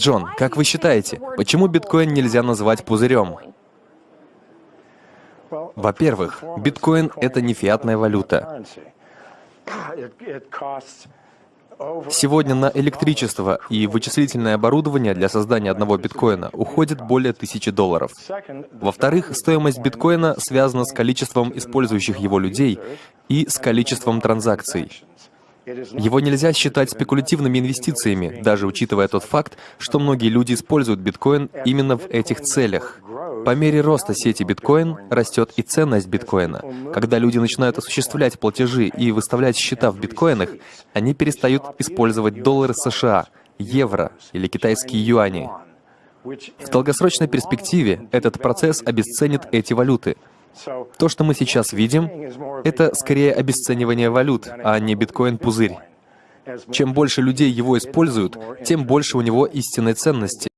Джон, как вы считаете, почему биткоин нельзя назвать пузырем? Во-первых, биткоин — это не фиатная валюта. Сегодня на электричество и вычислительное оборудование для создания одного биткоина уходит более тысячи долларов. Во-вторых, стоимость биткоина связана с количеством использующих его людей и с количеством транзакций. Его нельзя считать спекулятивными инвестициями, даже учитывая тот факт, что многие люди используют биткоин именно в этих целях. По мере роста сети биткоин растет и ценность биткоина. Когда люди начинают осуществлять платежи и выставлять счета в биткоинах, они перестают использовать доллары США, евро или китайские юани. В долгосрочной перспективе этот процесс обесценит эти валюты. То, что мы сейчас видим, это скорее обесценивание валют, а не биткоин-пузырь. Чем больше людей его используют, тем больше у него истинной ценности.